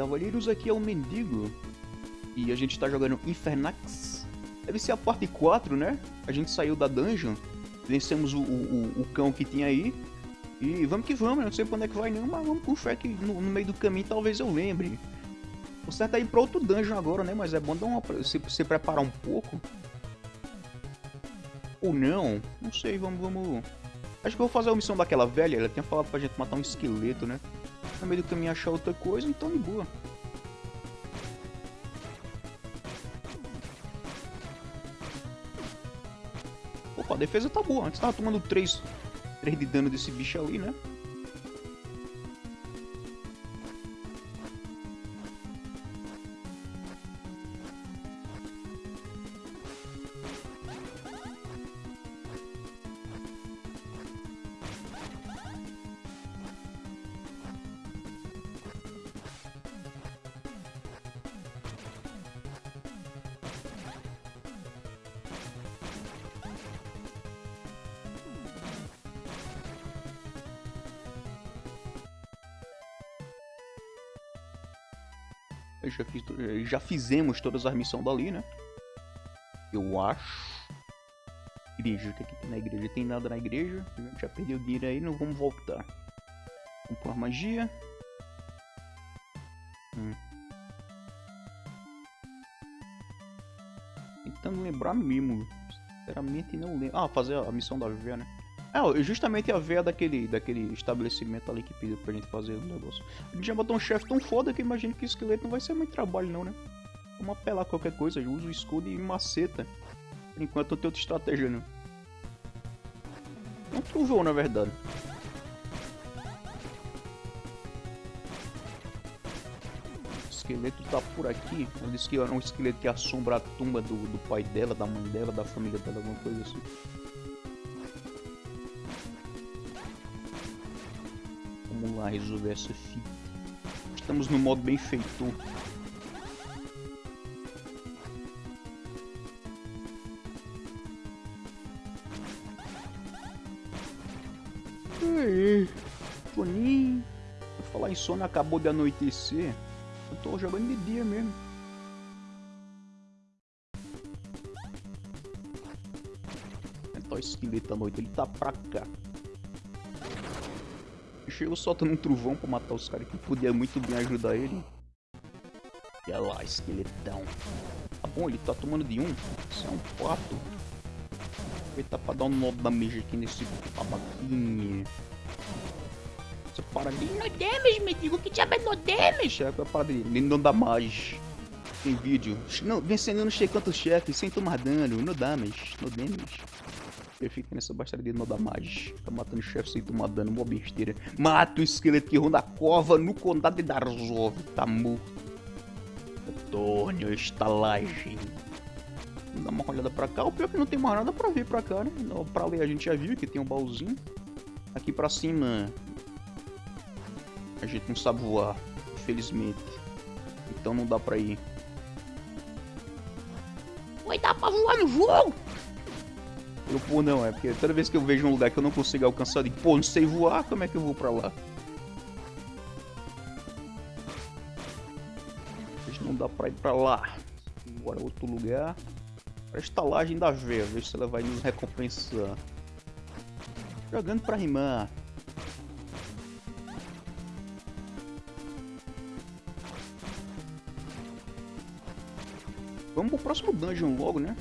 Cavaleiros aqui é um mendigo. E a gente tá jogando Infernax. Deve ser a parte 4, né? A gente saiu da dungeon. Vencemos o, o, o cão que tinha aí. E vamos que vamos, não sei onde é que vai não, mas vamos com fé que no, no meio do caminho talvez eu lembre. O certo é ir pra outro dungeon agora, né? Mas é bom dar uma, se, se preparar um pouco. Ou não, não sei, vamos, vamos... Acho que eu vou fazer a missão daquela velha, ela tinha falado pra gente matar um esqueleto, né? No meio do caminho achar outra coisa, então de boa. Opa, a defesa tá boa. Antes tava tomando 3, 3 de dano desse bicho ali, né? Já, fiz, já fizemos todas as missões dali, né? Eu acho. Igreja, o que, é que tem na igreja? Tem nada na igreja. Já perdeu dinheiro aí, não vamos voltar. Vamos pôr magia. Hum. Tentando lembrar mesmo. Sinceramente não lembro. Ah, fazer a missão da Vivia, né? É, justamente a veia daquele, daquele estabelecimento ali que pediu pra gente fazer o negócio. A gente já botou um chefe tão foda que imagino que o esqueleto não vai ser muito trabalho não, né? Vamos apelar qualquer coisa, usa o escudo e maceta. Enquanto não tem outra estratégia não. Um trovão na verdade. O esqueleto tá por aqui. Ele disse que era um esqueleto que assombra a tumba do, do pai dela, da mãe dela, da família dela, alguma coisa assim. Vamos lá resolver essa fita. Estamos no modo bem feitor. Aí, soninho. Vou falar em sono, acabou de anoitecer. Eu tô jogando de dia mesmo. Então o esqueleto à noite, ele tá pra cá chego soltando um trovão pra matar os caras que podia muito bem ajudar ele. E olha lá, esqueletão. Tá bom, ele tá tomando de um. Isso é um pato. Aproveitar pra dar um nó da meja aqui nesse babaquinha. Essa parada de no damage, me digo que diabo é no damage. É a parada dele, ele não dá mais. Tem vídeo. Não, vencendo não sei quantos chefes sem tomar dano. No damage, no damage. Eu nessa bastaria de dar mais. Fica matando chefe sem tomar dano, uma besteira. Mata o esqueleto que ronda a cova no condado de Darzov. Tá morto. Antônio, estalagem. Vamos dar uma olhada pra cá. O pior é que não tem mais nada pra ver pra cá, né? Pra ler a gente já viu que tem um baúzinho. Aqui pra cima. A gente não sabe voar, infelizmente. Então não dá pra ir. Vai dar pra voar no jogo? Eu, pô, não, é porque toda vez que eu vejo um lugar que eu não consigo alcançar, e pô, não sei voar, como é que eu vou pra lá? Não dá pra ir pra lá. Bora outro lugar. Pra estalagem da veia, ver se ela vai nos recompensar. Jogando pra rimar. Vamos pro próximo dungeon logo, né?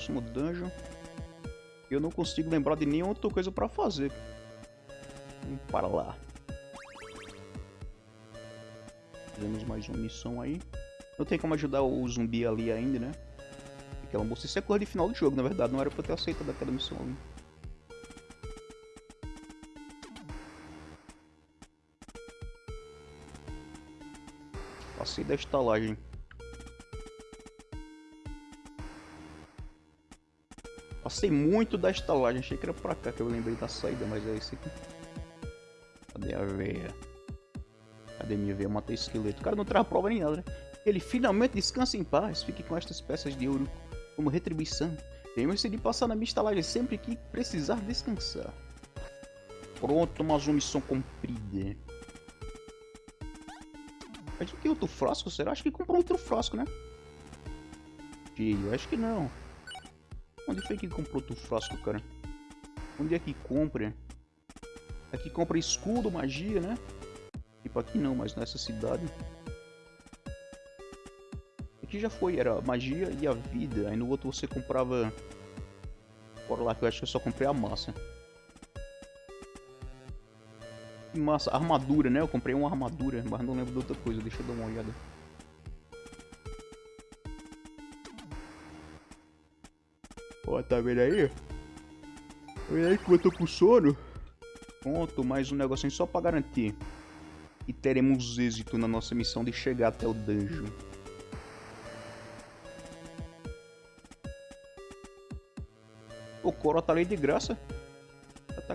Próximo dungeon. Eu não consigo lembrar de nenhuma outra coisa pra fazer. Vamos para lá. Fizemos mais uma missão aí. Não tem como ajudar o zumbi ali ainda, né? Aquela moça. Isso é coisa de final do jogo, na verdade. Não era pra ter aceito daquela missão ali. Passei da estalagem. Passei muito da estalagem, achei que era pra cá que eu lembrei da saída, mas é isso aqui. Cadê a veia? Cadê minha veia? Matei esqueleto. O cara não traz prova nem nada, né? Ele finalmente descansa em paz. Fique com estas peças de ouro como retribuição. Lembre-se de passar na minha estalagem sempre que precisar descansar. Pronto, mais uma missão cumprida. A gente tem outro frasco, será? Acho que comprou outro frasco, né? Cheio, acho que não. Onde foi que comprou outro frasco, cara? Onde é que compra? Aqui compra escudo, magia, né? Tipo, aqui não, mas nessa cidade. Aqui já foi, era magia e a vida. Aí no outro você comprava... Bora lá, que eu acho que eu só comprei a massa. Massa, armadura, né? Eu comprei uma armadura, mas não lembro de outra coisa. Deixa eu dar uma olhada. Ó, tá vendo aí? Tá vendo aí que eu tô com sono? Pronto, mais um negocinho só pra garantir. E teremos êxito na nossa missão de chegar até o dungeon. O Coro tá ali de graça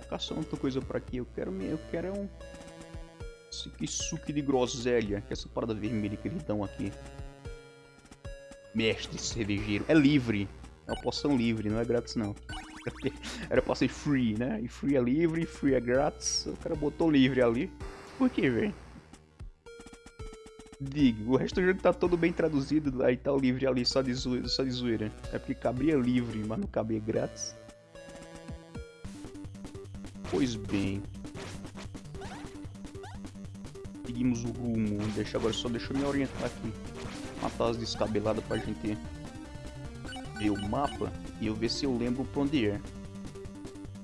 tá caçando outra coisa pra aqui. Eu quero, eu quero um... Esse aqui, suco de groselha, que é essa parada vermelha que eles dão aqui. Mestre cervejeiro. É livre. É uma poção livre, não é grátis não. Era pra ser free, né? E free é livre, free é grátis. O cara botou livre ali. Por que, velho? Diga, o resto do jogo tá todo bem traduzido, aí tá o livre ali só de, zoeira, só de zoeira. É porque cabia livre, mas não cabia grátis. Pois bem. Seguimos o rumo. Deixa agora só deixa eu me orientar aqui. Matar as descabeladas pra gente ver o mapa e eu ver se eu lembro pra onde é.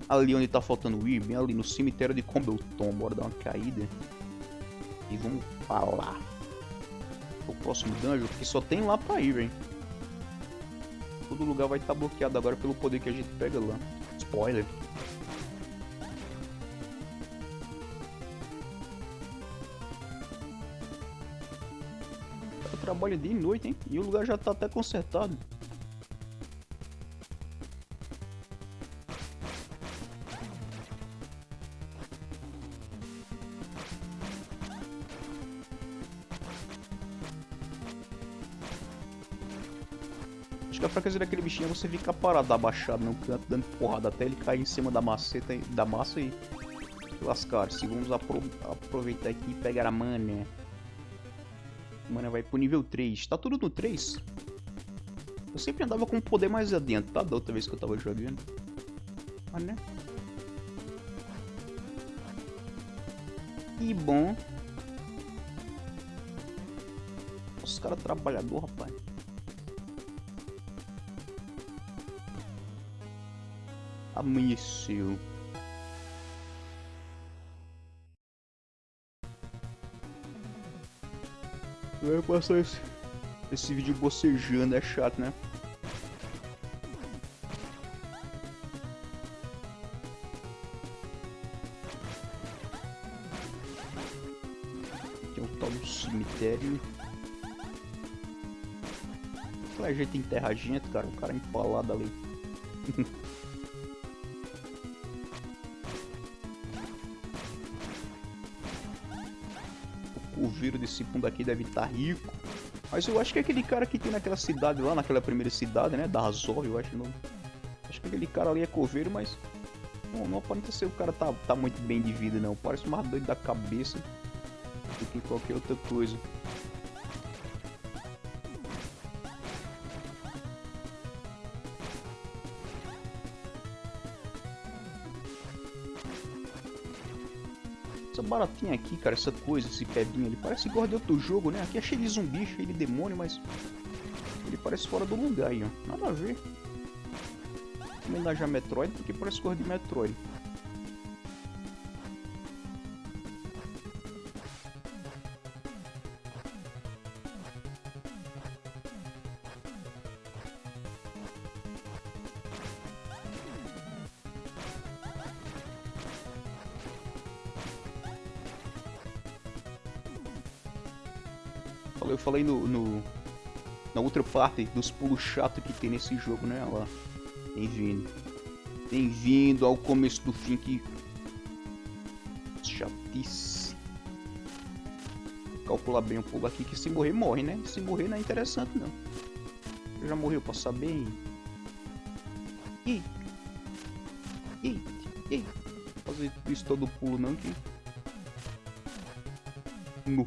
Ali onde tá faltando ir, bem ali no cemitério de Combleton. Bora dar uma caída. E vamos pra lá. O próximo dungeon, que só tem lá pra ir, hein. Todo lugar vai estar tá bloqueado agora pelo poder que a gente pega lá. Spoiler. trabalha dia e noite, hein? E o lugar já tá até consertado. Acho que a fraqueza daquele bichinho é você ficar parado abaixado no canto, dando porrada até ele cair em cima da maceta da massa e lascar-se. Vamos apro aproveitar aqui e pegar a mana. Mano, vai pro nível 3. Tá tudo no 3? Eu sempre andava com o poder mais adentro, tá? Da outra vez que eu tava jogando. Ah, né? Que bom. Os caras trabalhador, rapaz. Amanheceu. Vai passar esse, esse vídeo bocejando, é chato, né? Aqui é um tal do cemitério. Aquela gente enterra a gente, cara. O cara empalado ali. viro desse mundo aqui deve estar tá rico. Mas eu acho que é aquele cara que tem naquela cidade lá, naquela primeira cidade, né? Da Azov, eu acho. Não... Acho que aquele cara ali é coveiro, mas... Não, não aparenta ser o cara tá, tá muito bem de vida, não. Parece mais doido da cabeça do que qualquer outra coisa. Baratinha aqui, cara, essa coisa, esse pebinho, ele parece igual de outro jogo, né? Aqui é cheio de zumbi, cheio de demônio, mas... Ele parece fora do lugar aí, ó. Nada a ver. Homenagem a Metroid, porque parece cor de Metroid. Eu falei no, no na outra parte dos pulos chatos que tem nesse jogo, né? Olha lá. Bem-vindo. Bem-vindo ao começo do fim que... Chatice. Calcular bem o pulo aqui que se morrer, morre, né? Se morrer não é interessante, não. Já morreu pra saber. Ih. Ih. Ih. Fazer isso todo pulo não que... No.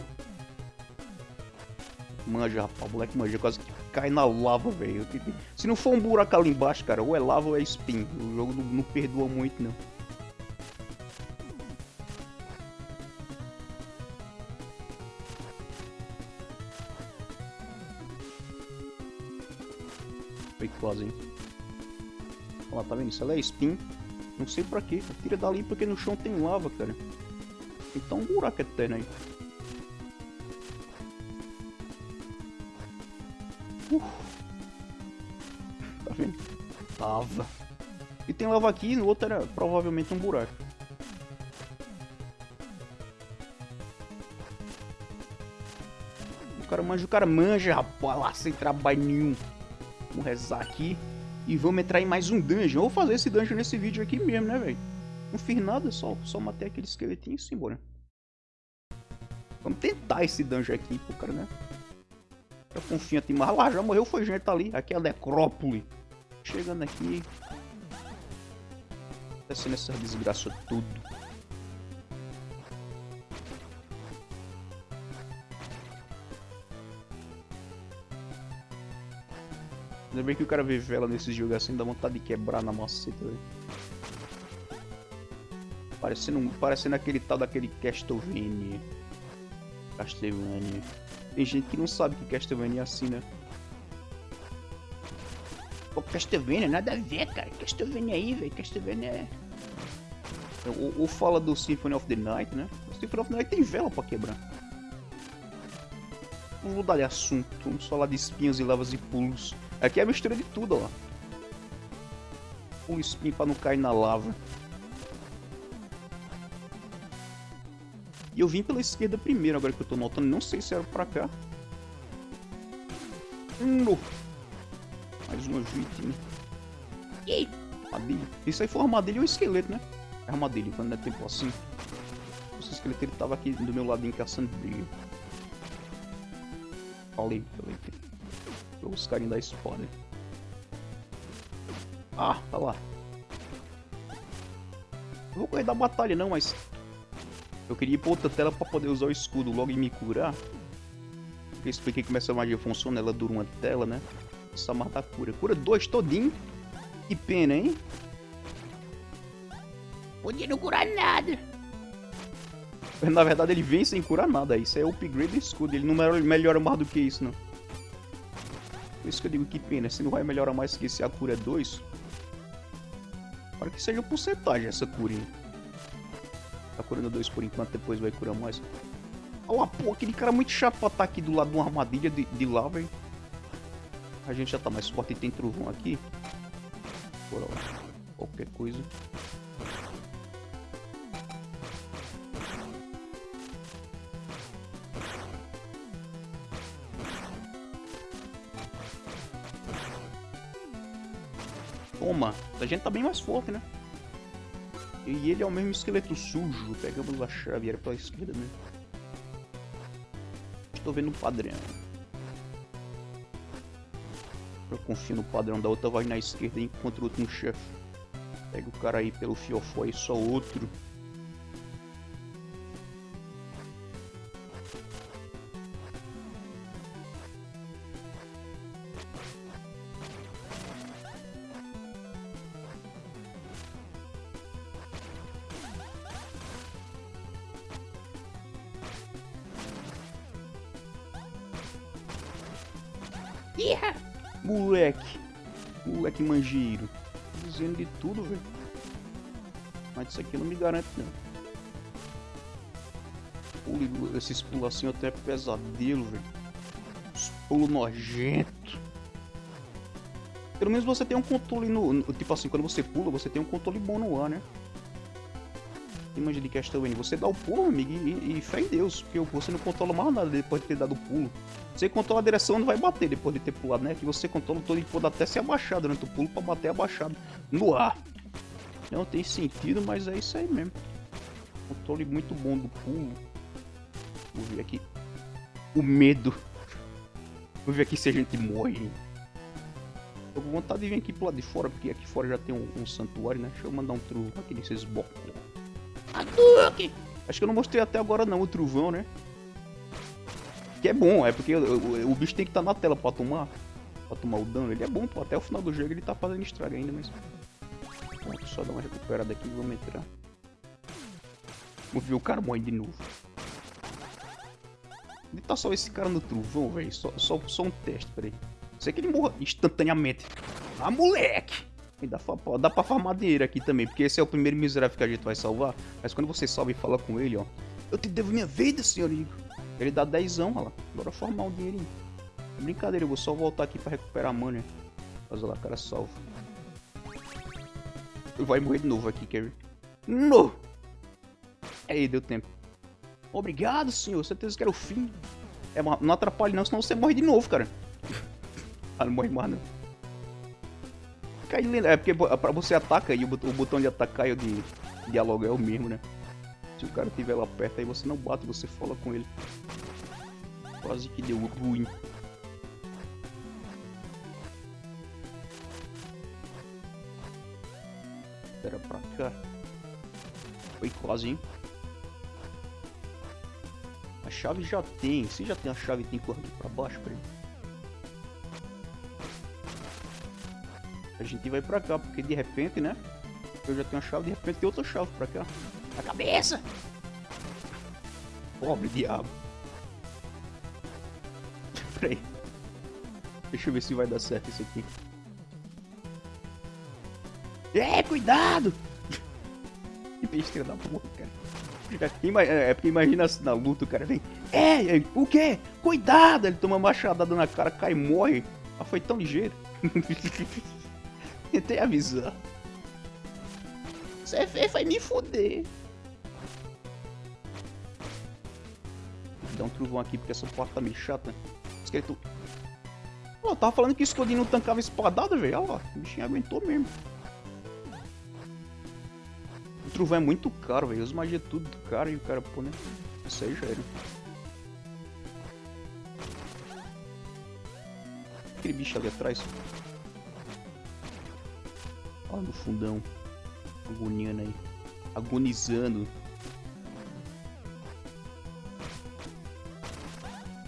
Manja, rapaz. O moleque manja. Quase que cai na lava, velho. Se não for um buraco ali embaixo, cara, ou é lava ou é spin. O jogo não, não perdoa muito, não. Foi quase, hein? Olha lá, tá vendo? Isso ela é spin. Não sei pra quê. Tira dali porque no chão tem lava, cara. Então um buraco eterno aí. E tem lava aqui no outro era provavelmente um buraco. O cara manja, o cara manja, rapaz, lá sem trabalho nenhum. Vamos rezar aqui. E vamos entrar em mais um dungeon. Eu vou fazer esse dungeon nesse vídeo aqui mesmo, né, velho? Não fiz nada, só, só matei aquele esqueletinho e sim, embora. Vamos tentar esse dungeon aqui pro cara, né? Eu confio em mas lá já morreu, foi gente ali. Aqui é a necrópole. Chegando aqui. Descendo essa desgraça tudo. Ainda bem que o cara vê vela nesse jogo assim, dá vontade de quebrar na maceta. Parecendo, parecendo aquele tal daquele Castlevania. Castlevania. Tem gente que não sabe que Castlevania é assim, né? Pô, Castlevania, nada a ver, cara. Castlevania aí, velho. Castlevania é... Ou, ou, fala do Symphony of the Night, né? O Symphony of the Night tem vela pra quebrar. Vamos mudar de assunto. Vamos falar de espinhos e lavas e pulos. Aqui é a mistura de tudo, ó. Um spin pra não cair na lava. E eu vim pela esquerda primeiro, agora que eu tô notando. Não sei se era pra cá. No. Mais uma vítima. E armadilha. Isso aí foi armadilha ou um esqueleto, né? É armadilha, quando é tempo assim. Esse esqueleto ele tava aqui do meu ladinho caçando brilho. Falei, falei os carinhos da espada. Ah, tá lá. Não vou correr da batalha não, mas... Eu queria ir pra outra tela pra poder usar o escudo logo e me curar. Eu expliquei como essa magia funciona, ela dura uma tela, né? Essa mata cura. Cura dois todinho. Que pena, hein? Podia não curar nada. Na verdade ele vem sem curar nada. Isso é upgrade do escudo. Ele não melhora mais do que isso, não. Por isso que eu digo que pena, se não vai melhorar mais que se a cura é 2. Para que seja porcentagem essa curinha. Tá curando 2 por enquanto, depois vai curar mais. Olha pô, aquele cara muito chato pra estar tá aqui do lado de uma armadilha de, de lava, hein? A gente já tá mais forte e tem trovão aqui. Bora lá. Qualquer coisa. Toma, a gente tá bem mais forte, né? E ele é o mesmo esqueleto sujo. Pegamos a chave, era pela esquerda mesmo. Estou vendo o padrão. Eu confio no padrão da outra, vai na esquerda e encontra outro no chefe. Pega o cara aí pelo fiofó e só outro. Isso aqui não me garante, não. Esses pulos assim até pesadelo, velho. Os pulos nojentos. Pelo menos você tem um controle no, no, Tipo assim, quando você pula, você tem um controle bom no ar, né? Imagina de Castlevania, você dá o pulo, amigo, e, e fé em Deus, porque você não controla mais nada depois de ter dado o pulo. Você controla a direção, não vai bater depois de ter pulado, né? Que você controla todo e pode até se abaixar durante o pulo pra bater abaixado no ar. Não tem sentido, mas é isso aí mesmo. Controle muito bom do pulo. Vou ver aqui. O medo. Vou ver aqui se a gente morre. Tô com vontade de vir aqui pro lado de fora, porque aqui fora já tem um, um santuário, né? Deixa eu mandar um truco aqui nesses bocos. Acho que eu não mostrei até agora não o trovão, né? que é bom, é porque o, o, o bicho tem que estar tá na tela pra tomar. Pra tomar o dano. Ele é bom, pô. Até o final do jogo ele tá fazendo estrago ainda, mas. Pronto, só dar uma recuperada aqui e vamos entrar. Vamos ver o cara morre de novo. Onde tá só esse cara no trovão, velho? Só, só, só um teste, peraí. Sei que ele morra instantaneamente. Ah, moleque! E dá, pra, dá pra farmar dinheiro aqui também, porque esse é o primeiro miserável que a gente vai salvar. Mas quando você salva e fala com ele, ó. Eu te devo minha vida, senhor Igor. Ele dá dezão, olha lá. Bora farmar um dinheirinho. Brincadeira, eu vou só voltar aqui pra recuperar a mana. Olha lá, cara salvo. Vai morrer de novo aqui, Kerry. No! Aí, deu tempo. Obrigado, senhor. Certeza que era o fim. É, não atrapalhe não, senão você morre de novo, cara. ah, não morre mais não. Cai É porque pra você ataca e o botão de atacar e o de dialogar é o mesmo, né? Se o cara estiver lá perto, aí você não bate, você fala com ele. Quase que deu ruim. Foi quase, hein? A chave já tem. Se já tem a chave, tem que correr pra baixo ele. A gente vai pra cá, porque de repente, né? Eu já tenho a chave, de repente tem outra chave pra cá. A cabeça! Pobre diabo. Peraí. Deixa eu ver se vai dar certo isso aqui. É, cuidado! que besteira da porra, cara. É, é porque imagina assim, na luta o cara vem. É, o que? Cuidado! Ele toma uma machadada na cara, cai e morre. Mas foi tão ligeiro. Tentei avisar. Você vai me foder. Vou dar um trovão aqui porque essa porta tá meio chata. Esqueleto. Pô, tava falando que o escudinho não tancava espadada, velho. Olha lá, o bichinho aguentou mesmo. Trovão é muito caro, velho. Os magia é tudo caro e o cara, pô, né? Isso aí já era. Aquele bicho ali atrás. Olha no fundão. Agoniando aí. Agonizando.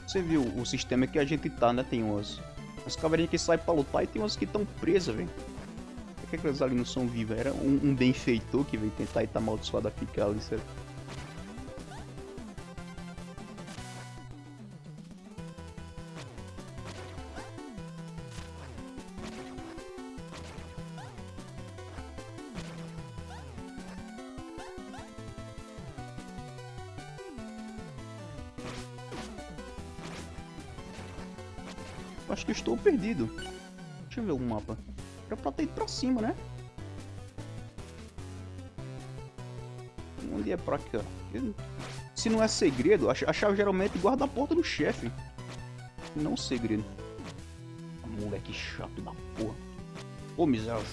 Você viu o sistema que a gente tá, né? Tem umas, umas que saem pra lutar e tem umas que estão presas, velho. Que aquelas ali não são vivas? Era um, um benfeitor que veio tentar e tá amaldiçoado a ficar ali, certo? Acho que estou perdido. Deixa eu ver o mapa. Era pra ter ido pra cima, né? Onde é pra cá? Se não é segredo, a chave geralmente guarda a porta do chefe. Não segredo. Moleque chato da porra. Ô, miséria.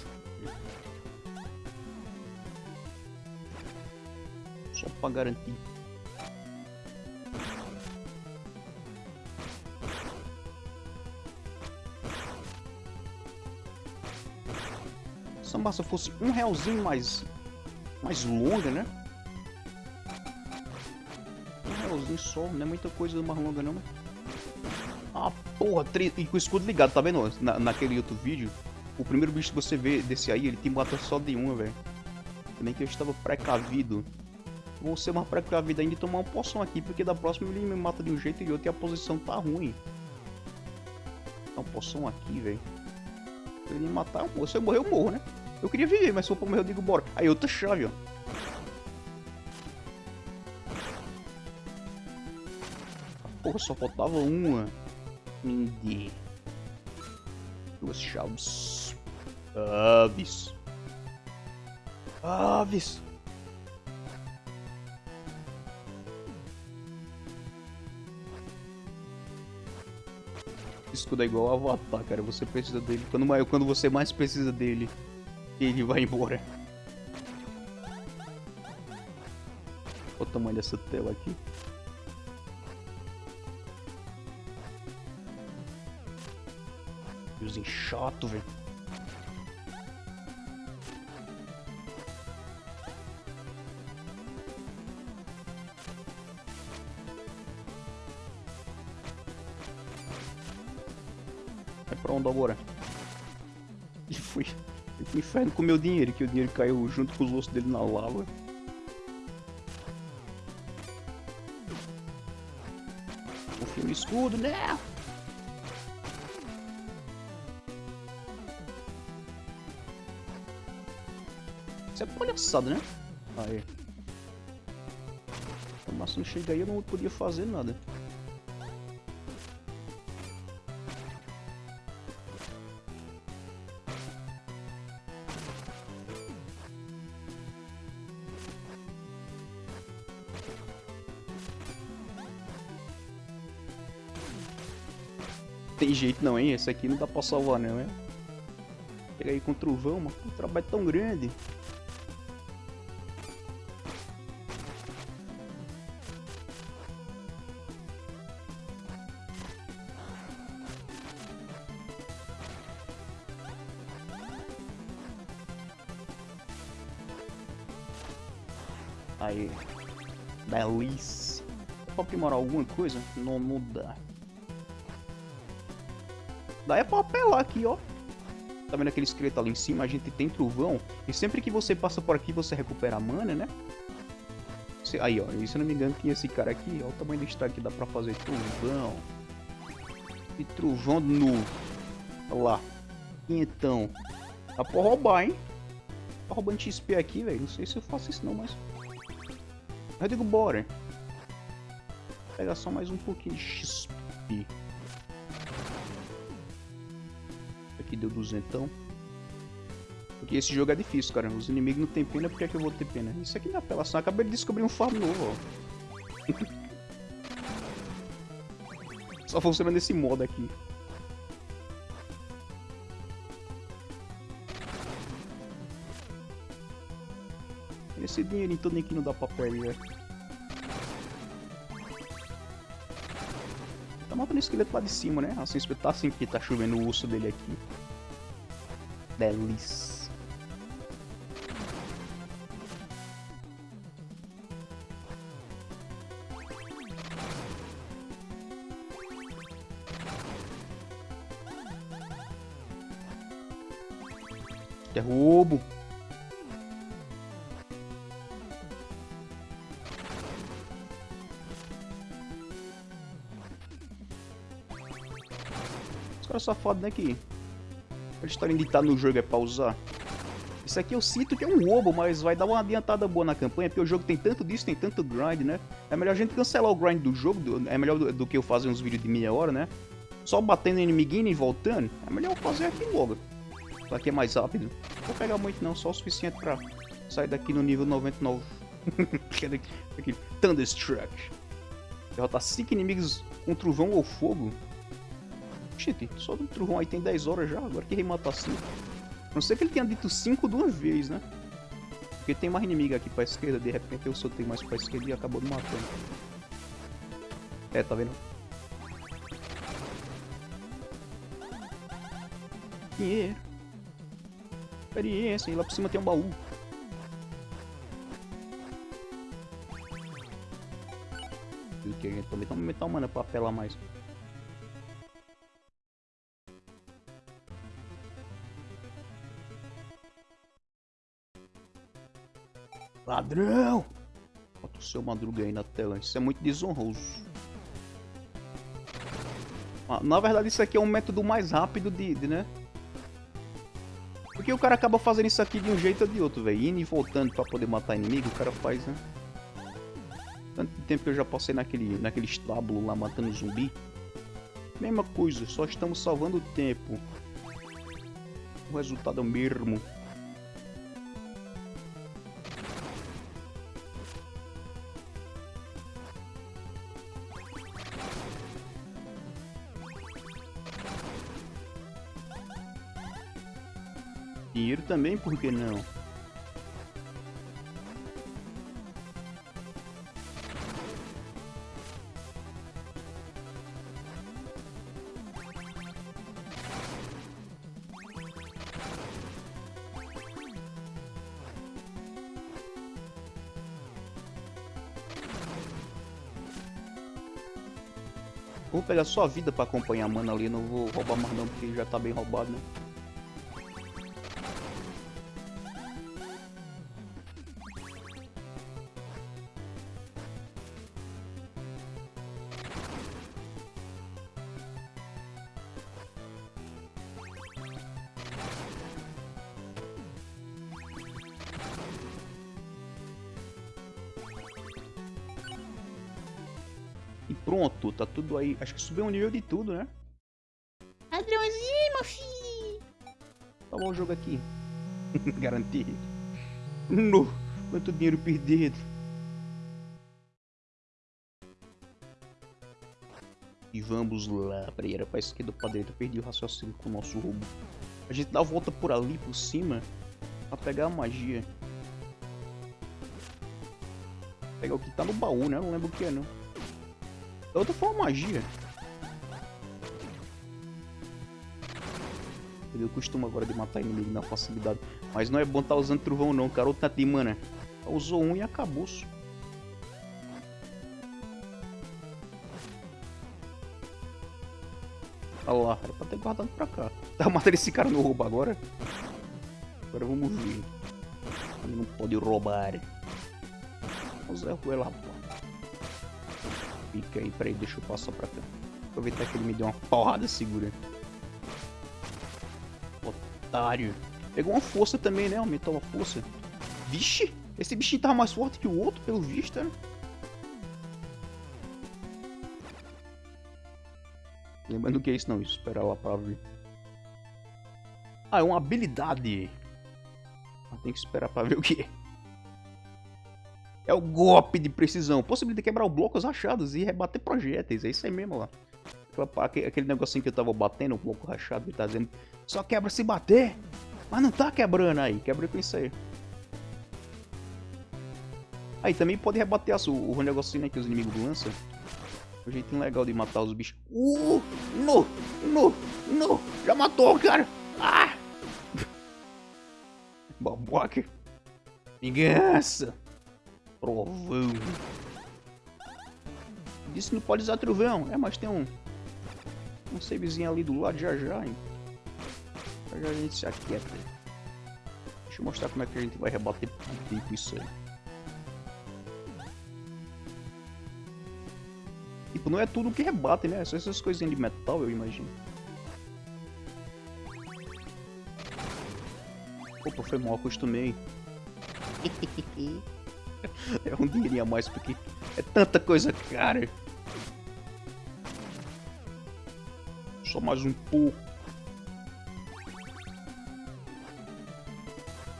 Só pra garantir. Massa fosse um realzinho mais, mais longa, né? Um realzinho só, não é muita coisa mais longa não, né? Ah, porra, e com o escudo ligado, tá vendo? Na, naquele outro vídeo, o primeiro bicho que você vê desse aí, ele te mata só de uma, velho. Também que eu estava precavido. Vou ser mais precavido ainda e tomar uma poção aqui, porque da próxima ele me mata de um jeito e outro e a posição tá ruim. Uma poção aqui, velho. Se ele me matar, se eu morrer, eu morro, né? Eu queria viver, mas se for pra morrer eu digo bora. Aí outra chave, ó. Porra, só faltava uma. Mindy. Duas chaves. Aves. Aves. Escudo é igual ao Avatar, cara. Você precisa dele. Quando, quando você mais precisa dele, e ele vai embora. Olha o tamanho dessa tela aqui. Os enxotos, velho. É pronto agora? Inferno com o meu dinheiro, que o dinheiro caiu junto com os ossos dele na lava. Confia no escudo, né? Isso é palhaçada, né? Aí. O máximo chega aí eu não podia fazer nada. Tem jeito não, hein? Esse aqui não dá pra salvar não, é? Pega aí com o trovão, mas o trabalho é tão grande. Aí. Delícia. Dá pra aprimorar alguma coisa? Não, não dá. Dá é pra apelar aqui, ó. Tá vendo aquele esqueleto ali em cima? A gente tem trovão. E sempre que você passa por aqui, você recupera a mana, né? Aí, ó. E se eu não me engano, tinha esse cara aqui. Olha o tamanho do estrago que dá pra fazer trovão. E trovão novo. Olha lá. Então. Dá pra roubar, hein? Tá roubando XP aqui, velho. Não sei se eu faço isso não, mas... Eu digo, bora. Vou pegar só mais um pouquinho de XP. Aqui deu duzentão. Porque esse jogo é difícil, cara. Os inimigos não tem pena, por que, é que eu vou ter pena? Isso aqui não é apelação. Acabei de descobrir um farm novo, ó. Só funciona nesse modo aqui. Esse dinheirinho todo aqui não dá pra perder. Tá matando o esqueleto lá de cima, né? Assim, espetar assim que tá chovendo o osso dele aqui. Delícia. É safados, né, que a história de estar no jogo é pausar. Isso aqui eu sinto que é um roubo, mas vai dar uma adiantada boa na campanha, porque o jogo tem tanto disso, tem tanto grind, né? É melhor a gente cancelar o grind do jogo, é melhor do, do que eu fazer uns vídeos de meia hora, né? Só batendo inimiguinho e voltando, é melhor eu fazer aqui logo. Isso aqui é mais rápido. Não vou pegar muito não, só o suficiente pra sair daqui no nível 99. aqui, Thunderstruck. Derrotar 5 inimigos com trovão ou fogo. Gente, só do trovão aí tem 10 horas já, agora que matar 5. Não sei que ele tenha dito 5 de uma vez, né? Porque tem mais inimigo aqui pra esquerda, de repente eu soltei mais pra esquerda e acabou me matando. É, tá vendo? Dinheiro. Experiência, e lá por cima tem um baú. O que a gente também tá aumentar mana pra apelar mais. Ladrão! Bota o seu madruga aí na tela. Isso é muito desonroso. Ah, na verdade, isso aqui é um método mais rápido de, de, né? Porque o cara acaba fazendo isso aqui de um jeito ou de outro, velho. Indo e voltando pra poder matar inimigo, o cara faz, né? Tanto tempo que eu já passei naquele, naquele estábulo lá matando zumbi. Mesma coisa, só estamos salvando o tempo. O resultado é o mesmo. também, por que não? Vou pegar só a vida pra acompanhar a mana ali, não vou roubar mais não, porque já tá bem roubado, né? Tá tudo aí. Acho que subiu um nível de tudo, né? Ladrãozinho, meu filho. Acabou o jogo aqui. Garantido. No, quanto dinheiro perdido. E vamos lá. Peraí, era pra esquerda ou pra direita. Eu perdi o raciocínio com o nosso roubo. A gente dá a volta por ali, por cima. Pra pegar a magia. Pegar o que tá no baú, né? Eu não lembro o que é, não. É outra forma magia. Eu costumo agora de matar inimigo na facilidade. Mas não é bom estar tá usando trovão não, cara. Outra de mana. Usou um e acabou. -se. Olha lá, era pra ter guardado pra cá. Tá matando esse cara no roubo agora? Agora vamos ver. Ele não pode roubar. Vamos ver o Fica aí, peraí, deixa eu passar pra cá. Aproveitar que ele me deu uma porrada segura. Otário. Pegou uma força também, né? Aumentou a força. Vixe! Esse bichinho tava mais forte que o outro, pelo visto, né? Lembrando que é isso não, isso. Espera lá pra ver. Ah, é uma habilidade. Tem que esperar pra ver o que é. É o golpe de precisão. Possibilidade de quebrar blocos rachados e rebater projéteis. É isso aí mesmo lá. Aquele negocinho que eu tava batendo, o bloco rachado, ele tá dizendo só quebra se bater. Mas não tá quebrando aí. Quebra com isso aí. Aí também pode rebater o, o negocinho né, que os inimigos lançam. Um jeitinho legal de matar os bichos. Uh! No! No! No! Já matou, cara! Ah! Babaca! Vingança! Trovão. Disse que não pode usar trovão. É, mas tem um... Um savezinho ali do lado já já, hein? Já já a gente se aquieta. Deixa eu mostrar como é que a gente vai rebater tempo isso aí. Tipo, não é tudo que rebate, né? Só essas coisinhas de metal, eu imagino. Opa, foi mal, acostumei. é um dinheirinho a mais porque é tanta coisa cara. Só mais um pouco.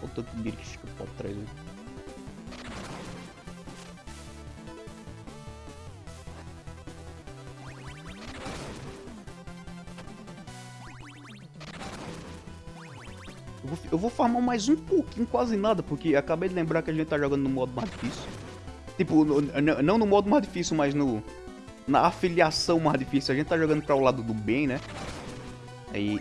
Olha o tanto dinheiro que fica pra trás. Né? Eu vou, eu farmar mais um pouquinho, quase nada, porque acabei de lembrar que a gente tá jogando no modo mais difícil. Tipo, no, não no modo mais difícil, mas no na afiliação mais difícil. A gente tá jogando para o lado do bem, né? Aí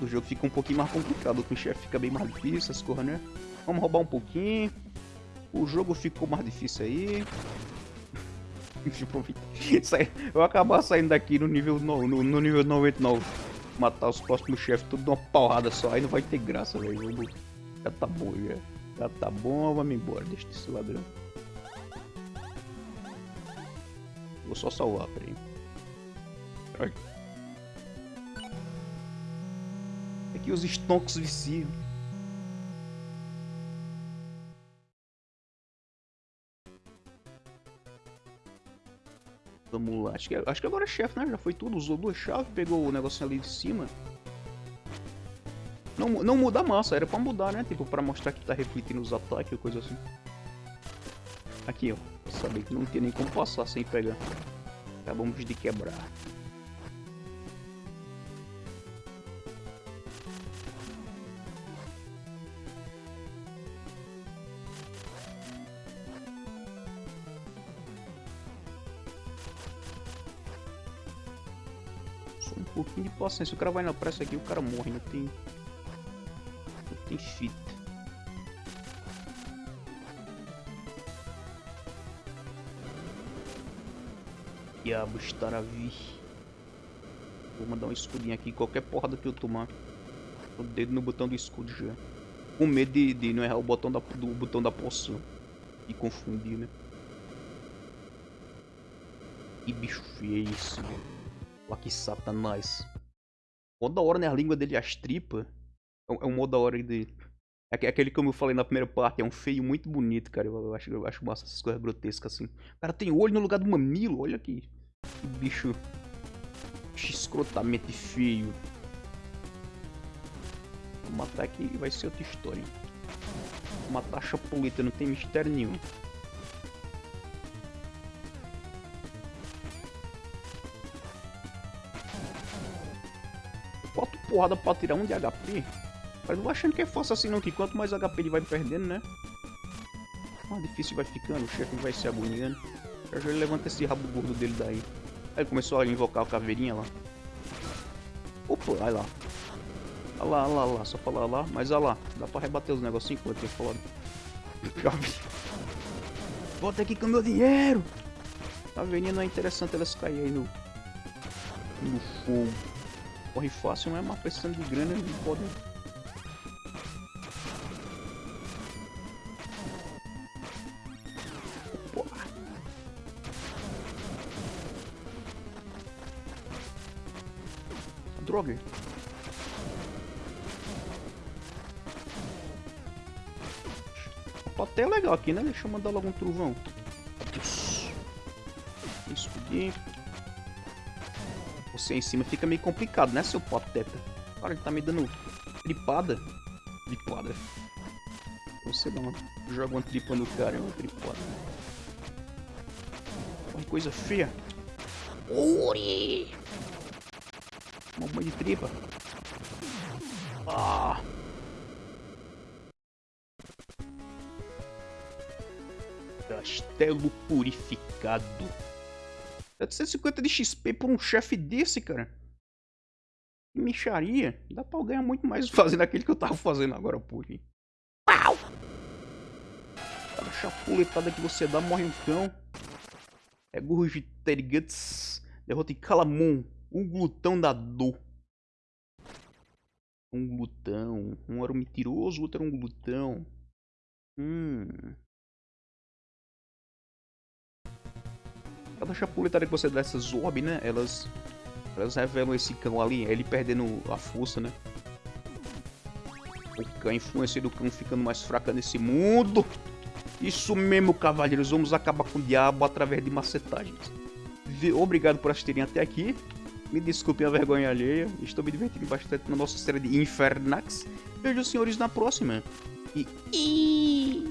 o jogo fica um pouquinho mais complicado, com o chefe fica bem mais difícil, as coisas, né? Vamos roubar um pouquinho. O jogo ficou mais difícil aí. eu vou acabar saindo daqui no nível, no, no, no nível 99 matar os próximos chefes tudo de uma porrada só, aí não vai ter graça, velho. Já tá bom, já. Já tá bom, vamos embora, deixa esse ladrão. Vou só salvar, peraí. Ai. Aqui é os stonks viciam. Lá. Acho que, acho que agora é chefe, né? Já foi tudo. Usou duas chaves, pegou o negocinho ali de cima. Não, não muda a massa, era pra mudar, né? Tipo, pra mostrar que tá refletindo os ataques ou coisa assim. Aqui, ó. Sabia que não tinha nem como passar sem pegar. Acabamos de quebrar. De paciência. O cara vai na pressa aqui, o cara morre, não tem. Não tem fita. Diabo estar a vir. Vou mandar um escudinho aqui. Qualquer porrada que eu tomar. O dedo no botão do escudo já. Com medo de, de não errar o botão da, do botão da poção. E confundir, né? Que bicho feio isso, Olha que satanás. Mó da hora, né? A língua dele, as tripas. É é um mó da hora de... É aquele como eu falei na primeira parte, é um feio muito bonito, cara. Eu acho, eu acho massa essas coisas grotescas assim. O cara tem olho no lugar do mamilo, olha aqui. Que bicho. Escrotamente feio. Vou matar aqui vai ser outra história. Vou matar a chapuleta, não tem mistério nenhum. Porrada pra tirar um de HP. Mas não achando que é fácil assim não, que quanto mais HP ele vai perdendo, né? Mais difícil vai ficando, o chefe vai se agoniando. Já já ele levanta esse rabo gordo dele daí. Aí começou a invocar a caveirinha lá. Opa, olha lá. Olha lá, olha lá, olha lá, só falar lá, mas olha lá, dá pra rebater os negocinhos que eu tinha falado. Volta aqui com meu dinheiro! Caveirinha não é interessante elas caírem aí no, no fogo. Corre fácil, não é? Mas precisando de grana, não pode Droga. A é legal aqui, né? Deixa eu mandar logo um trovão. Escudinho. Você em cima fica meio complicado, né, seu pateta? Cara, ele tá me dando tripada. Tripada. Você dá uma... joga uma tripa no cara, é uma tripada. Uma coisa feia. Uri! Uma bomba de tripa. Ah. Castelo purificado. 750 de XP por um chefe desse, cara. Que micharia. Dá pra ganhar muito mais fazendo aquele que eu tava fazendo agora, porra. Pau! Cada chapuletada que você dá, morre um cão. É Gurgiterguts. Derrota em Calamon. Um glutão da dor. Um glutão. Um era um mentiroso, o outro era um glutão. Hum. Cada chapuletada que você dá essas orb, né? Elas. Elas revelam esse cão ali, ele perdendo a força, né? A influência do cão ficando mais fraca nesse mundo. Isso mesmo, cavaleiros. Vamos acabar com o diabo através de macetagens. Obrigado por assistirem até aqui. Me desculpem a vergonha alheia. Estou me divertindo bastante na nossa série de Infernax. Vejo os senhores na próxima. E...